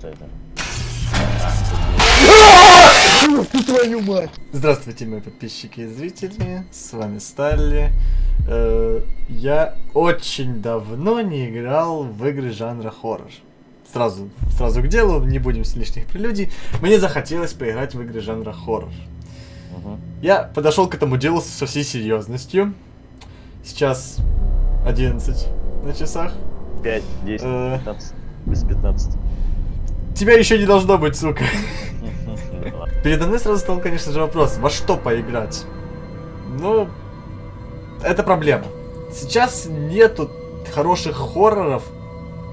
Что это? Твою мать! Здравствуйте, мои подписчики и зрители, с вами Сталли. Э, я очень давно не играл в игры жанра хоррор. Сразу, сразу к делу, не будем с лишних прелюдий. Мне захотелось поиграть в игры жанра хоррор. Я подошел к этому делу со всей серьезностью. Сейчас 11 на часах. 5, 10, Э. 15. Без 15. Тебя еще не должно быть, сука. Передо мной сразу стал, конечно же, вопрос, во что поиграть? Ну, это проблема. Сейчас нету хороших хорроров,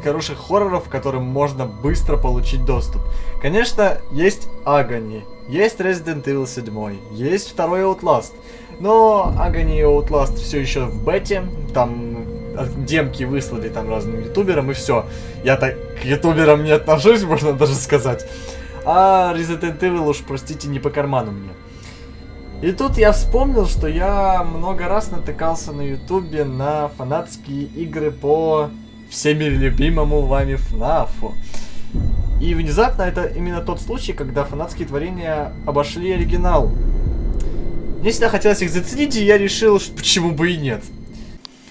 хороших хорроров, к которым можно быстро получить доступ. Конечно, есть Agony, есть Resident Evil 7, есть второй Outlast. Но Agony и Outlast все еще в бете, там демки выслали там разным ютуберам и все. Я так к ютуберам не отношусь, можно даже сказать. А Resident Evil уж, простите, не по карману мне. И тут я вспомнил, что я много раз натыкался на ютубе на фанатские игры по всеми любимому вами ФНАФу. И внезапно это именно тот случай, когда фанатские творения обошли оригинал. Мне всегда хотелось их заценить, и я решил, что почему бы и нет.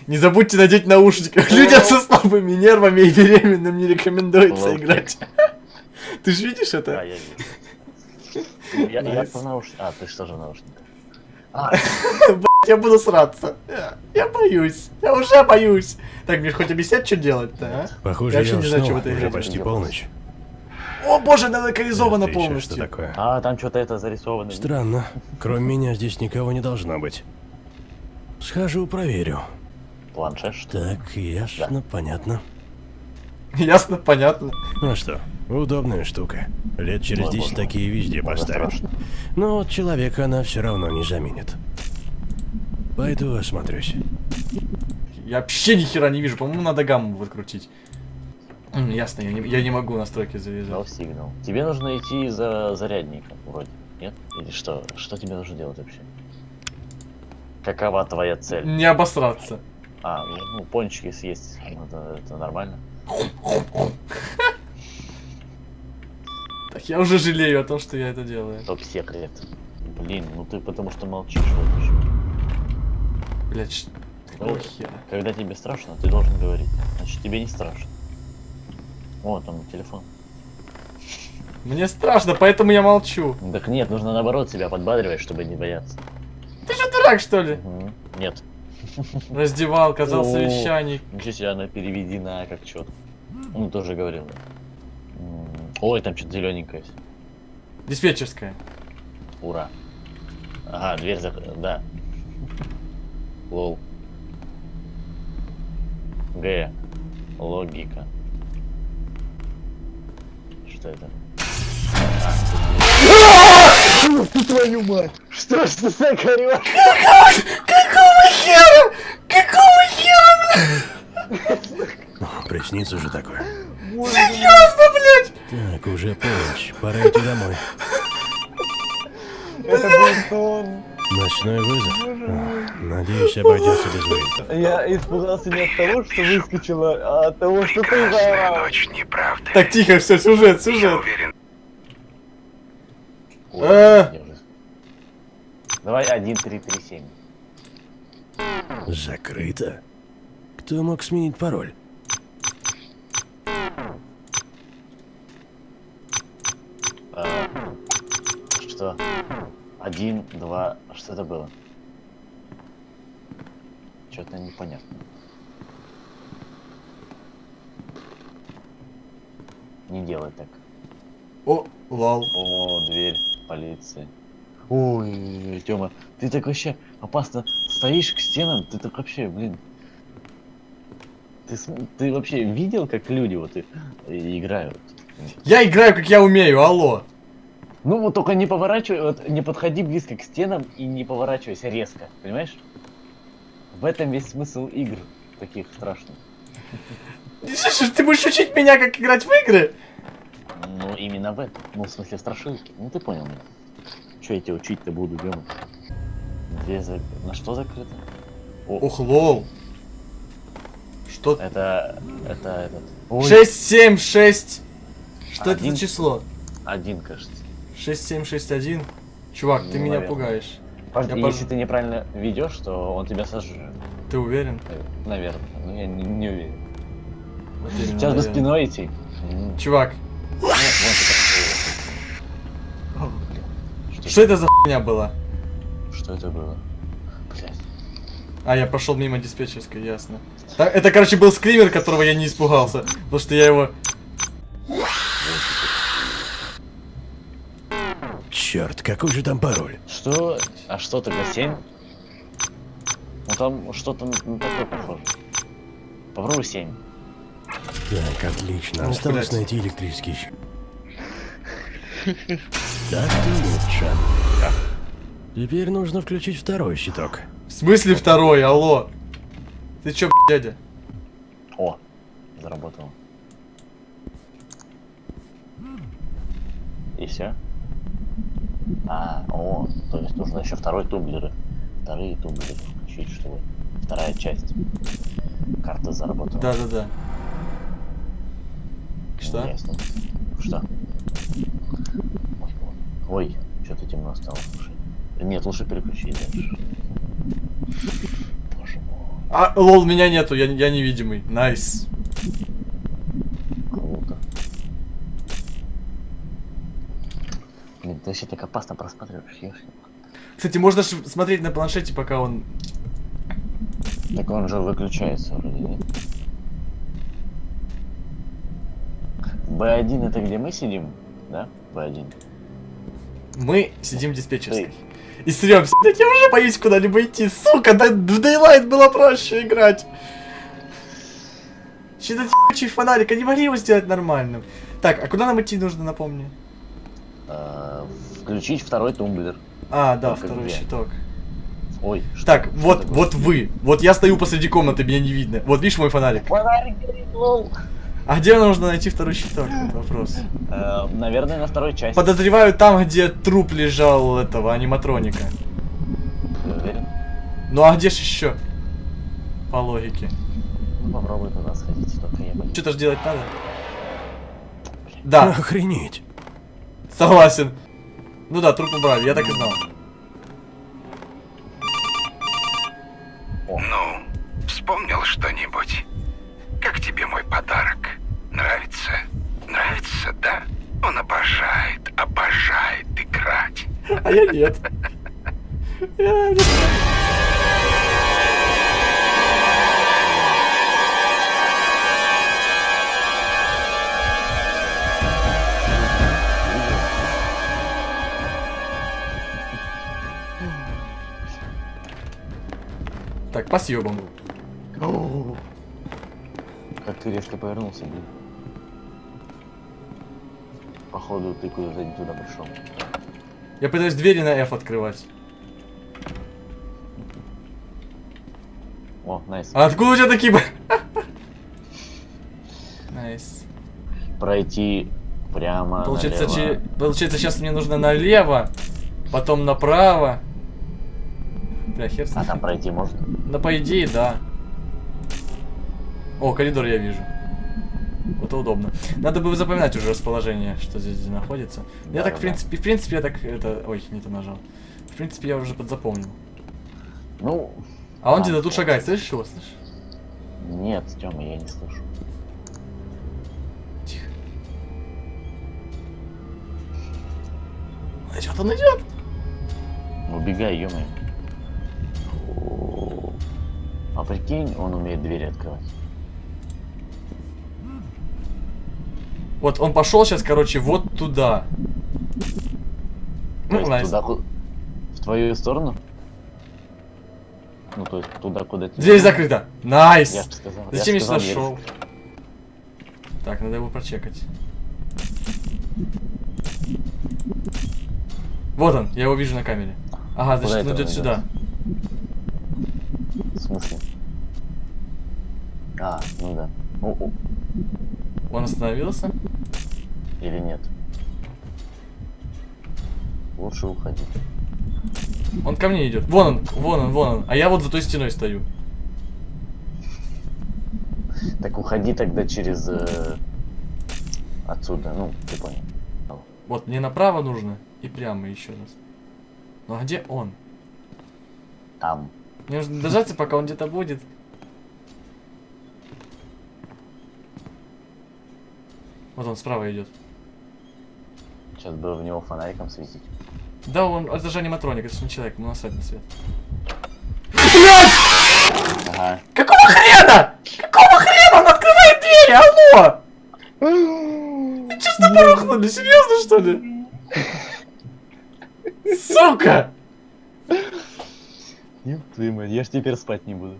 Не забудьте надеть наушники. Людям со слабыми нервами и беременным не рекомендуется играть. Ты же видишь А, это? я вижу. Я, по наушникам. А, ты что же наушниках? А, Я буду сраться. Я, боюсь. Я уже боюсь. Так, мне хоть объяснять, что делать-то, а? Похоже, Я не знаю, что в этой Уже почти полночь. О боже, она локализована Это еще полностью. Что такое? а, там что-то это зарисовано. Странно. Кроме меня здесь никого не должно быть. Схожу, проверю. Планшет? Так, ясно, понятно. Ясно, понятно. Ну а что, удобная штука. Лет через Ой, 10 боже. такие везде поставят. Но вот человека она все равно не заменит. Пойду осмотрюсь. Я вообще ни хера не вижу. По-моему, надо гамму выкрутить. Ясно, я не, я не могу настройки завязать. сигнал. Тебе нужно идти за зарядником, вроде. Нет? Или что? Что тебе нужно делать вообще? Какова твоя цель? Не обосраться. А, ну, пончики съесть. ну, Это, это нормально. Так, я уже жалею о том, что я это делаю. Топ-секрет. Блин, ну ты потому что молчишь. Вот. Блять, какого Ну, хера? Когда тебе страшно, ты должен говорить. Значит, тебе не страшно. О, там телефон. Мне страшно, поэтому я молчу. Так нет, нужно наоборот себя подбадривать, чтобы не бояться. Ты что, дурак, что ли? Нет. Раздевалка, зал совещаний. Ничего себе, она переведена как что Ну, тоже говорил. Ой, там что-то зелененькое. Диспетчерская. Ура. Ага, дверь закрыта. Да. Лол. Г. Логика. Что это? Твою мать! Что ж ты так орешь? Какого хера? Какого хера? Приснится же такое. Серьезно, блядь? Так, уже полночь. Пора идти домой. Это был сон. Ночной вызов? А, Надеюсь, обойдется без вызова. Я испугался не от того, что выскочила, а от того, что ты заорал. Ночь неправды. Так, тихо, все, сюжет, Я сюжет. уверен, Уже- Давай один, три, три, семь. Закрыто? Кто мог сменить пароль? А, Что? Один, два, что это было? Что-то непонятно. Не делай так. О, лол. О, дверь полиции. Ой, Тёма, ты так вообще опасно стоишь к стенам, ты так вообще, блин. Ты, ты вообще видел, как люди вот и, и играют? Я играю, как я умею, алло. Ну вот только не поворачивай, вот не подходи близко к стенам и не поворачивайся резко, понимаешь? В этом весь смысл игр таких страшных. Слушай, ты будешь учить меня, как играть в игры? Ну именно в этом, ну в смысле страшилки, ну ты понял меня. Че я тебя учить-то буду, Дема? Дверь зак- На что закрыто? О, Ох, лол. Что? это, это этот. Ой, 6, 7, 6, Что это Один. за число? Один, кажется. 6761? Чувак, ты Ну, меня наверное. пугаешь. Подожди, Я если пож- ты неправильно ведешь, то он тебя сожрет. Ты уверен? Э, Наверное. Но я не, не уверен. Вот Сейчас за наверное. спиной идти. Чувак, Нет, вон ты как Блин, Что, что это за хуйня была? что это было? Блять. А, я прошел мимо диспетчерской, ясно. Так, это, короче, был скример, которого я не испугался. Потому что я его... Черт, какой же там пароль? Что? А что тогда 7? Ну там что-то на на такое похоже. Попробуй 7. Так, отлично. Ну, Осталось блядь. найти электрический щит. Так-то лучше. Теперь нужно включить второй щиток. В смысле второй, алло? Ты чё, б***ь, дядя? О, заработало. И все? А, о, то есть нужно еще второй тумблер. Вторые тумблеры включить, чтобы вторая часть карты заработала. Да-да-да. Что? Ясно. Что? Ой, что-то темно стало. Слушай. Нет, лучше переключить дальше. Боже мой, А, lol, меня нету, я, я невидимый. Nice. круто. Блин, ты вообще так опасно просматриваешь, ешь. Кстати, можно смотреть на планшете, пока он... Так он же выключается вроде, нет? Б1 это где мы сидим? Да? Б1. Мы сидим в диспетчерской. И срёмся. Блядь, я уже боюсь куда-либо идти. Сука, да в Daylight было проще играть. Этот ебучий фонарик, они могли его сделать нормальным. Так, а куда нам идти нужно, напомни? Э, Включить второй тумблер. А, да, Только второй где? щиток. Ой, что- Так, вот, вот вы. Вот я стою посреди комнаты, меня не видно. Вот видишь мой фонарик? Фонарик горит, лол. А где нужно найти второй щиток? Вопрос. Э, Наверное, на второй части. Подозреваю там, где труп лежал этого аниматроника. Уверен? Ну а где ж еще? По логике. Ну попробуй туда сходить, только я боюсь. Что-то ж делать надо. Да, Охренеть. согласен. Ну да, труп убрали, я так и знал. А я нет. Так, по съебам. Как ты резко повернулся, блин. Походу, ты куда-то не туда пришел. Я пытаюсь двери на F открывать. О, nice. А откуда у тебя такие... б- Nice. Пройти прямо Получается, налево. че- Получается, сейчас мне нужно налево, потом направо. Бля, хер с А там пройти можно? Да по идее, да. О, коридор я вижу. Это удобно. Надо бы запоминать уже расположение, что здесь находится. Я так, да, в принципе, в принципе, я так, это... Ой, не то нажал. В принципе, я уже подзапомнил. Ну, А он где-то тут шагает, слышишь его, слышишь? нет, Тёма, я не слышу. Тихо. Он идет, он идет! Убегай, ё А прикинь, он умеет двери открывать. Вот он пошел сейчас, короче, вот туда. Ну, nice. туда, в твою сторону? Ну, то есть туда, куда тебе... Дверь закрыта. Nice. Я же сказал. я Зачем я сказал, сюда дверь шел? Так, надо его прочекать. Вот он, я его вижу на камере. Ага, Куда значит, он идет сюда. В смысле? А, ну да. О, о, Он остановился. или нет? Лучше уходить. Он ко мне идет. Вон он, вон он, вон он. А я вот за той стеной стою. Так уходи тогда через... э, Отсюда, ну, ты понял. Вот, мне направо нужно и прямо еще раз. Ну а где он? Там. Мне нужно дождаться, пока он где-то будет. Вот он справа идет. Сейчас бы в него фонариком светить. Да, он, это же аниматроник, это же не человек, ему насрать на свет. Ага. Какого хрена? Какого хрена он открывает двери? Алло! Честно порухнули, серьезно что ли? Сука! Ёб твою мать, я ж теперь спать не буду.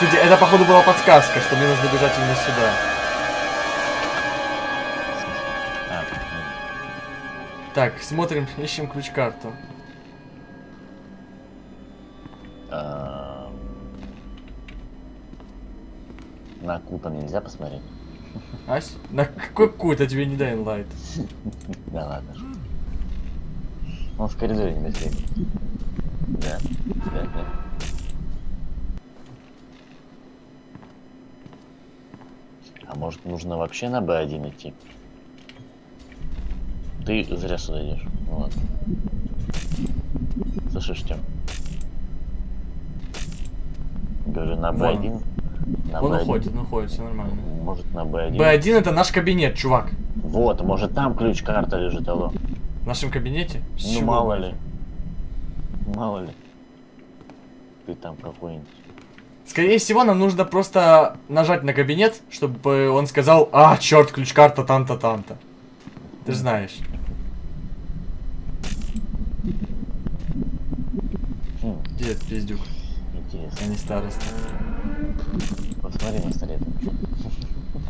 Это походу была подсказка, что мне нужно бежать именно сюда. Так, смотрим, ищем ключ-карту. а, На кута нельзя посмотреть? Ась? На какой кут, я тебе не дай инлайт. Да ладно. Он в коридоре не быстрее. Да, да, да. А может нужно вообще на Б1 идти? Ты зря сюда идешь. Ну ладно. Слышишь, Тём? Говорю, на Вон. Б1. На Он Б1. уходит, он уходит, все нормально. Может на Б1. Б1 это наш кабинет, чувак. Вот, может там ключ-карта лежит, алло. В нашем кабинете? С Ну чего мало ли. Мало ли. Ты там какой-нибудь. Скорее всего, нам нужно просто нажать на кабинет, чтобы он сказал, а, черт, ключ-карта там-то, там-то. Ты же знаешь. Этот пиздюк, а интересно. не староста? Посмотри на столе. там.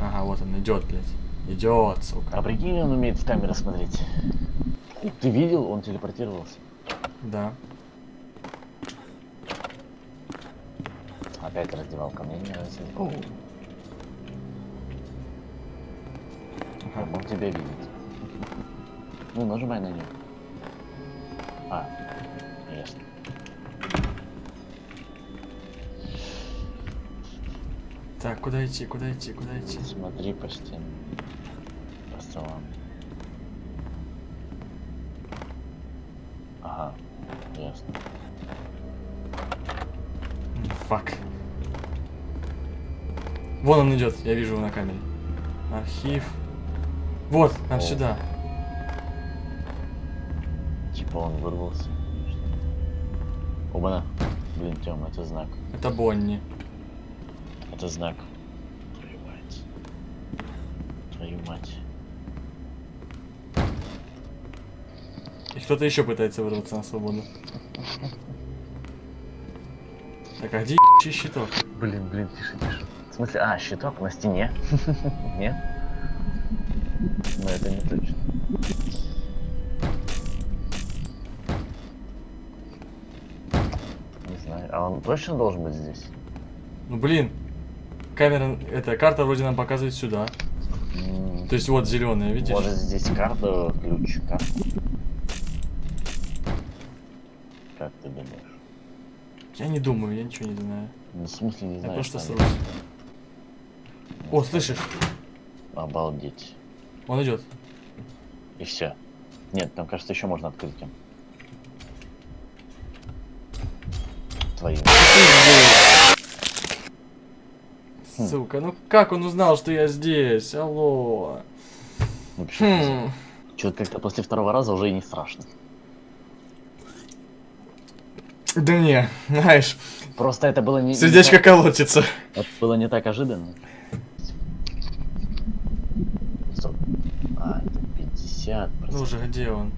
Ага, вот он идет, блядь. Идет, А сука. прикинь, он умеет в камеры смотреть. Ты видел, он телепортировался. Да. Опять раздевалка, мне не нравится. Я Ага. мог тебя видеть. Ну, нажимай на нее. А, ясно. Так, куда идти, куда идти, куда идти? Смотри по стенам. По столам. Ага, ясно. Фак. Вон он идет, я вижу его на камере. Архив. Вот, нам О. сюда. Типа он вырвался. Оба-на. Блин, Тём, это знак. Это Бонни. Это знак. Твою мать. Твою мать. И кто-то еще пытается вырваться на свободу. Так, а где щиток? Блин, блин, тише, тише. В смысле, а, щиток на стене? Нет? Но это не точно. Не знаю, а он точно должен быть здесь? Ну блин. Камера, эта карта вроде нам показывает сюда. То есть вот зеленая, видишь? Может здесь карта, ключ, карту? Как ты думаешь? Я не думаю, я ничего не знаю. Ну, в смысле, не Я знаю. просто что срусь. О, слышишь? Обалдеть. Он идет. И все. Нет, там, кажется, еще можно открыть. Твою. Хм. Сука, ну как он узнал, что я здесь? Алло. Хм. Что-то как-то после второго раза уже и не страшно. Да не, знаешь, Просто это было не... не сердечко так- колотится. Это было не так ожиданно. А, это 50. Ну уже, где он?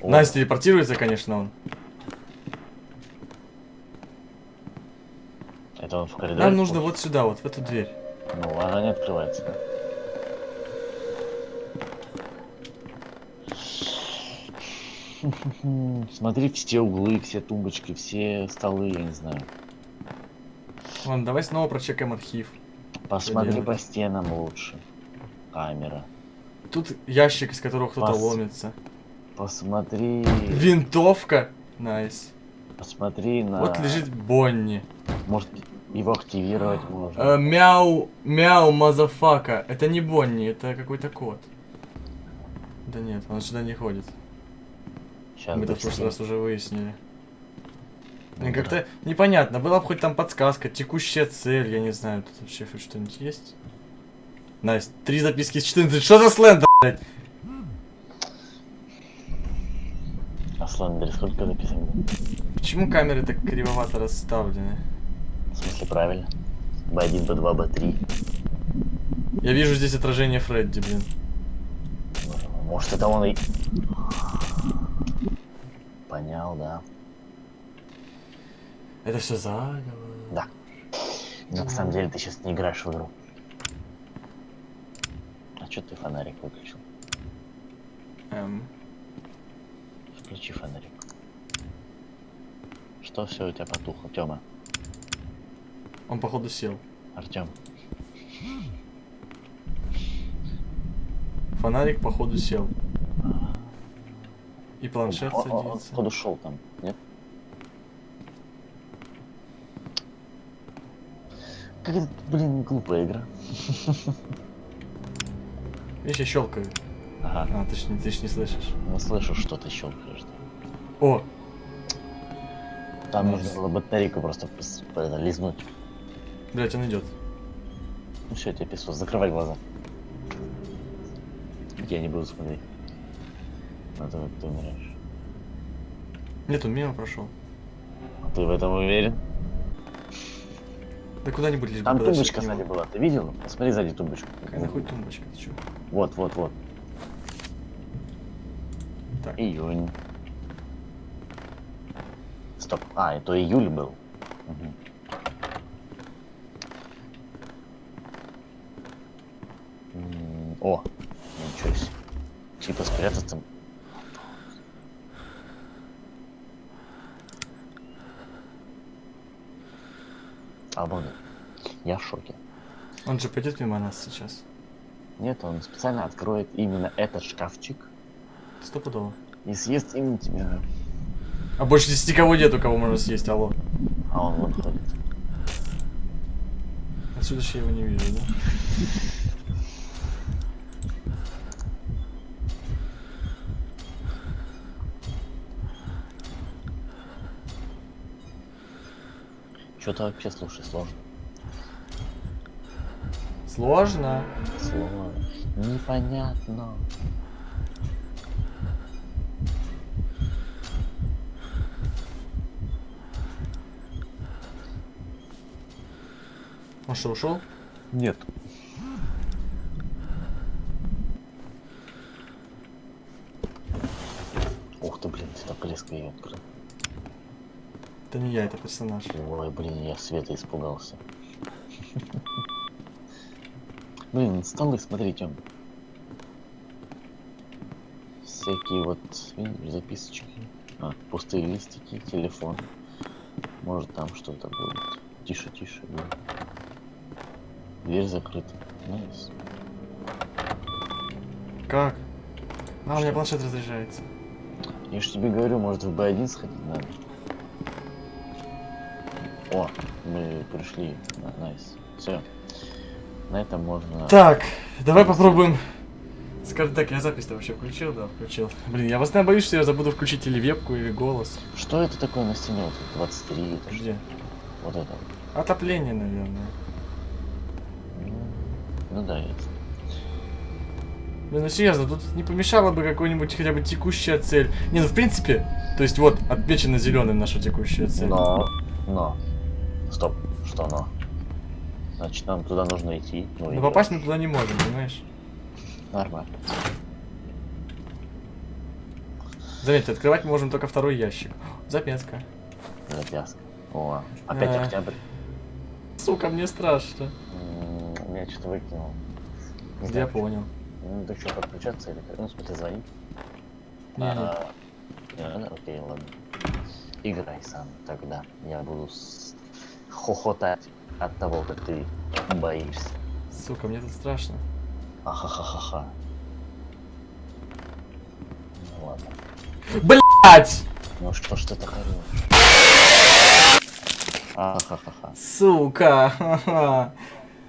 О, Настя телепортируется, конечно, он. Это он в коридоре? Нам нужно вот сюда, вот в эту дверь. Ну, она не открывается. Смотри все углы, все тумбочки, все столы, я не знаю. Ладно, давай снова прочекаем архив. Посмотри по стенам лучше. Камера. Тут ящик, из которого кто-то Пас. ломится. Посмотри. Винтовка. Nice. Посмотри на. Вот лежит Бонни. Может, Активировать можно. Э, мяу, мяу, motherfucker. Это не Бонни, это какой-то кот. Да нет, он сюда не ходит. Сейчас Мы это в прошлый раз уже выяснили. Да. как-то непонятно. Была бы хоть там подсказка, текущая цель, я не знаю, тут вообще хоть что-нибудь есть? Настя, три записки из 14. Что за Slender, блядь? А Слендер сколько записано? Почему камеры так кривовато расставлены? В смысле, правильно? Б1, Б2, Б3. Я вижу здесь отражение Фредди, блин. Может, это он и... Понял, да. Это все заговор. Да. Но на самом деле ты сейчас не играешь в игру. А что ты фонарик выключил? Эм, Включи фонарик. Что все у тебя потухло, Тёма? Он походу сел. Артем, Фонарик походу сел. И планшет он, садится. походу шел там, нет? Как это, блин, глупая игра. Видишь, я щелкаю. Ага, А, ты ж, ты ж не слышишь. ну слышу, что ты щелкаешь. О, Там Nice. нужно было батарейку просто лизнуть. Блять, он идет. Ну все, тебе писал, закрывай глаза. Я не буду смотреть. На то, как ты умираешь. Нет, он мимо прошел. А ты в этом уверен? Да куда-нибудь лишь Там тумбочка сзади была, ты видел? Посмотри сзади тумбочку. Какая нахуй тумбочка, ты чё? Вот, вот, вот. Так. Июнь. Стоп. А, это июль был. Мгм. М, О, ничего себе. Спрятаться. Обалдеть. Я в шоке. Он же пойдет мимо нас сейчас. Нет, он специально откроет именно этот шкафчик Стопудово. и съест именно тебя. А больше здесь никого нету, кого можно съесть, алло. А он вон ходит. Отсюда же я его не вижу, да? Что-то вообще, слушай, сложно. Сложно. Сложно. Непонятно. Он что, ушел? Нет. Ух ты, блин, ты так резко ее открыл. Это не я, это персонаж. Ой, блин, я света испугался. Блин, столы, смотри, Тём. Всякие вот, видишь, записочки. А, пустые листики, телефон. Может там что-то будет. Тише, тише, блин. Дверь закрыта. Nice. Как? А, у меня планшет разряжается. Я ж тебе говорю, может в Б1 сходить надо. О, мы пришли. На- Nice. Все. На этом можно... Так, давай попробуем. Скажем так, я запись-то вообще включил, да, включил. Блин, я постоянно боюсь, что я забуду включить или вебку, или голос. Что это такое на стене? Вот тут 23, это? Где? Вот это. Отопление, наверное. Ну, ну да, это. Блин, ну серьезно, тут не помешала бы какой-нибудь хотя бы текущая цель. Не, ну в принципе, то есть вот, отмечена зеленым наша текущая цель. Но, но. Стоп, что но? Значит, нам туда нужно идти. Ну, Но попасть мы туда не можем, понимаешь? Нормально. Заметьте, открывать мы можем только второй ящик. Записка. Запяска. О, опять А. октябрь. Сука, мне страшно. Меня что-то выкинуло. Я понял. Ну, ты что, подключаться или как? Ну? Не, не. А, э, Окей, ладно. Играй сам тогда. Я буду с- хохотать от того, как ты боишься. Сука, мне тут страшно. Ахахахаха. Ну ладно. Блять! Ну что ж ты так орешь? Ахахаха. Сука.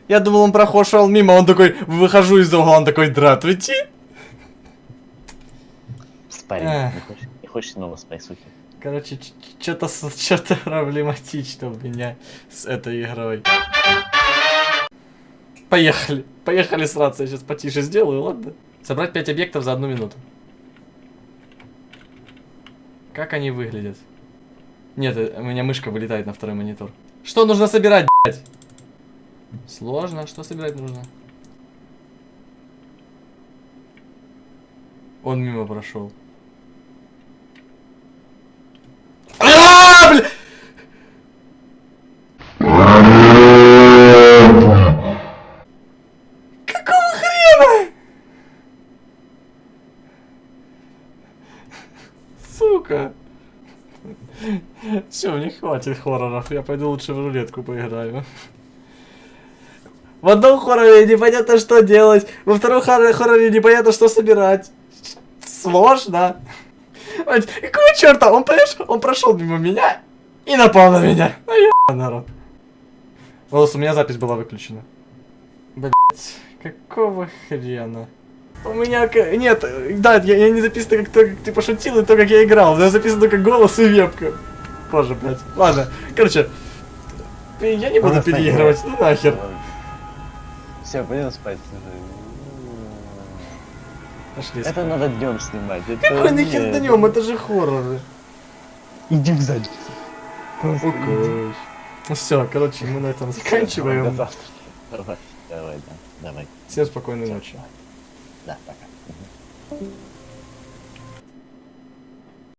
Я думал, он прошел мимо, он такой, выхожу из угла, он такой, здравствуйте. Спай. Эх. Не хочешь, не хочешь снова спайсухи? Короче, что-то что-то проблематично у меня с этой игрой. Поехали. Поехали сраться. Я сейчас потише сделаю, ладно? Собрать 5 объектов за одну минуту. Как они выглядят? Нет, э, у меня мышка вылетает на второй монитор. Что нужно собирать, блядь? Сложно. Что собирать нужно? Он мимо прошел. Хватит хорроров. Я пойду лучше в рулетку поиграю. В одном хорроре непонятно, что делать. Во втором хорроре, непонятно, что собирать. Сложно. Какого черта? Он, прошел, он прошел мимо меня и напал на меня. Ну я народ. Волос, у меня запись была выключена. Блять, какого хрена? У меня... Нет, да, я, я не записано, как, то, как ты пошутил, и то, как я играл. Меня записано только голос и вебка. Боже, блядь. Ладно, короче. Я не буду Просто переигрывать, ну нахер. Все, пойдем спать. Пошли Это спать. надо днем снимать. это Какой нахер днем? Это же хорроры. Иди в задницу. Укусь. Ну все, короче, мы на этом заканчиваем. Давай, давай, да, давай. Всем спокойной ночи. Да, пока.